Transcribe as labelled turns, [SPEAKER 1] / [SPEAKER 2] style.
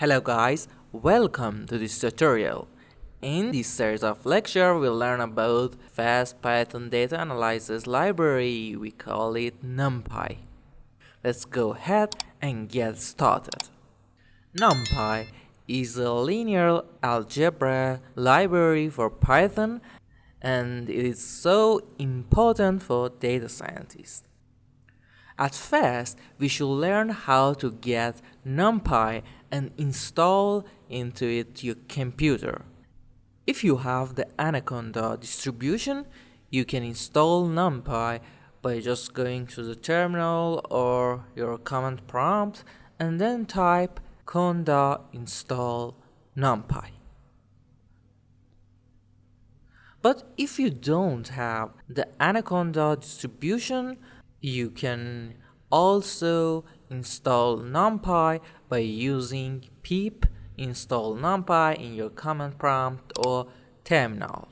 [SPEAKER 1] Hello guys, welcome to this tutorial. In this series of lecture, we'll learn about fast Python data analysis library. We call it NumPy. Let's go ahead and get started. NumPy is a linear algebra library for Python and it is so important for data scientists. At first, we should learn how to get NumPy and install into it your computer. If you have the Anaconda distribution, you can install NumPy by just going to the terminal or your command prompt and then type conda install numpy. But if you don't have the Anaconda distribution, you can also install numpy by using pip install numpy in your command prompt or terminal.